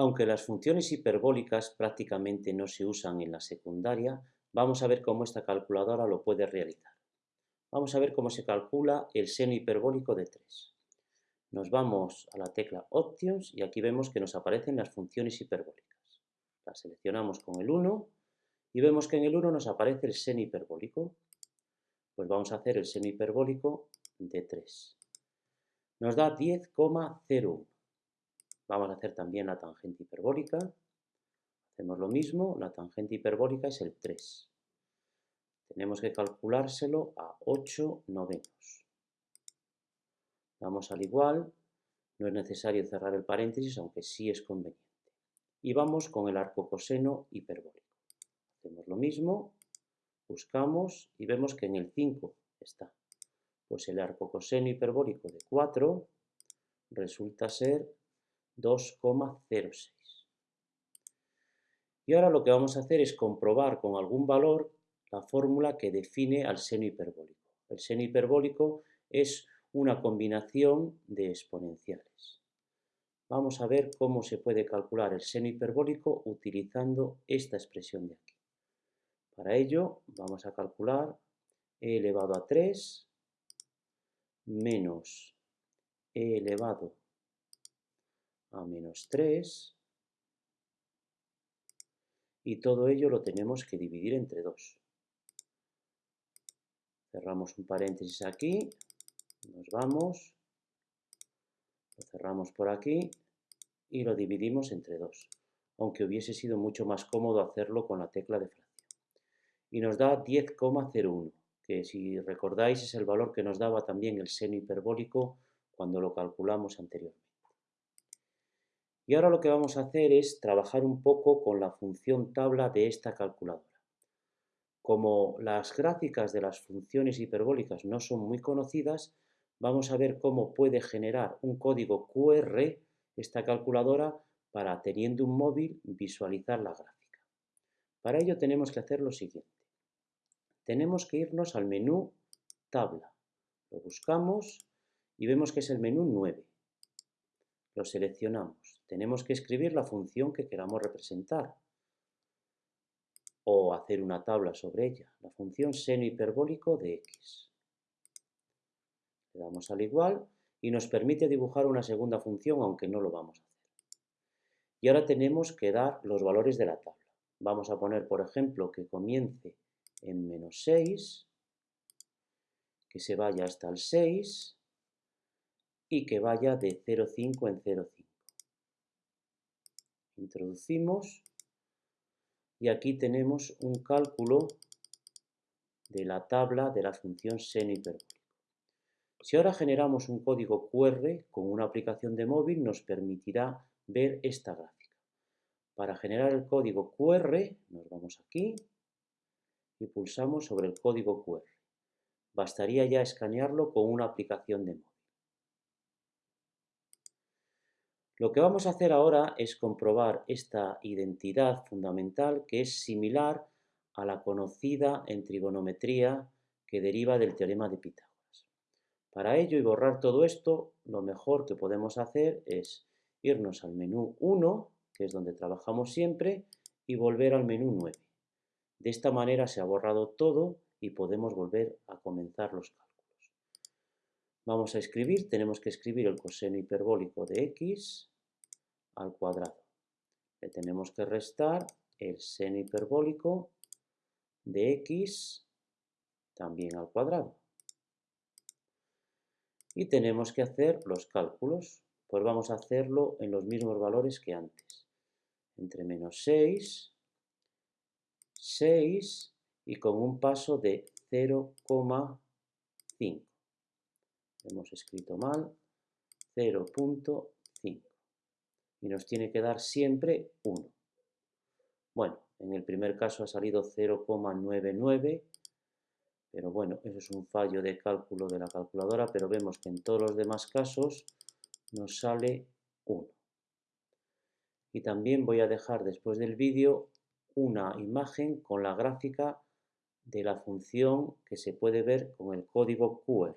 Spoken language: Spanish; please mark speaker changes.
Speaker 1: Aunque las funciones hiperbólicas prácticamente no se usan en la secundaria, vamos a ver cómo esta calculadora lo puede realizar. Vamos a ver cómo se calcula el seno hiperbólico de 3. Nos vamos a la tecla Options y aquí vemos que nos aparecen las funciones hiperbólicas. Las seleccionamos con el 1 y vemos que en el 1 nos aparece el seno hiperbólico. Pues vamos a hacer el seno hiperbólico de 3. Nos da 10,01. Vamos a hacer también la tangente hiperbólica. Hacemos lo mismo, la tangente hiperbólica es el 3. Tenemos que calculárselo a 8 novenos. Vamos al igual, no es necesario cerrar el paréntesis, aunque sí es conveniente. Y vamos con el arco coseno hiperbólico. Hacemos lo mismo, buscamos y vemos que en el 5 está. Pues el arco coseno hiperbólico de 4 resulta ser 2,06. Y ahora lo que vamos a hacer es comprobar con algún valor la fórmula que define al seno hiperbólico. El seno hiperbólico es una combinación de exponenciales. Vamos a ver cómo se puede calcular el seno hiperbólico utilizando esta expresión de aquí. Para ello vamos a calcular e elevado a 3 menos e elevado a menos 3 y todo ello lo tenemos que dividir entre 2. Cerramos un paréntesis aquí, nos vamos, lo cerramos por aquí y lo dividimos entre 2, aunque hubiese sido mucho más cómodo hacerlo con la tecla de fracción. Y nos da 10,01, que si recordáis es el valor que nos daba también el seno hiperbólico cuando lo calculamos anteriormente. Y ahora lo que vamos a hacer es trabajar un poco con la función tabla de esta calculadora. Como las gráficas de las funciones hiperbólicas no son muy conocidas, vamos a ver cómo puede generar un código QR esta calculadora para, teniendo un móvil, visualizar la gráfica. Para ello tenemos que hacer lo siguiente. Tenemos que irnos al menú Tabla. Lo buscamos y vemos que es el menú 9. Lo seleccionamos tenemos que escribir la función que queramos representar o hacer una tabla sobre ella, la función seno hiperbólico de x. Le damos al igual y nos permite dibujar una segunda función, aunque no lo vamos a hacer. Y ahora tenemos que dar los valores de la tabla. Vamos a poner, por ejemplo, que comience en menos 6, que se vaya hasta el 6 y que vaya de 0,5 en 0,5 introducimos y aquí tenemos un cálculo de la tabla de la función seno hiperbólico. Si ahora generamos un código QR con una aplicación de móvil nos permitirá ver esta gráfica. Para generar el código QR nos vamos aquí y pulsamos sobre el código QR. Bastaría ya escanearlo con una aplicación de móvil. Lo que vamos a hacer ahora es comprobar esta identidad fundamental que es similar a la conocida en trigonometría que deriva del teorema de Pitágoras. Para ello y borrar todo esto, lo mejor que podemos hacer es irnos al menú 1, que es donde trabajamos siempre, y volver al menú 9. De esta manera se ha borrado todo y podemos volver a comenzar los cálculos. Vamos a escribir, tenemos que escribir el coseno hiperbólico de x al cuadrado. Le tenemos que restar el seno hiperbólico de x también al cuadrado. Y tenemos que hacer los cálculos, pues vamos a hacerlo en los mismos valores que antes. Entre menos 6, 6 y con un paso de 0,5 hemos escrito mal, 0.5. Y nos tiene que dar siempre 1. Bueno, en el primer caso ha salido 0,99, pero bueno, eso es un fallo de cálculo de la calculadora, pero vemos que en todos los demás casos nos sale 1. Y también voy a dejar después del vídeo una imagen con la gráfica de la función que se puede ver con el código QR.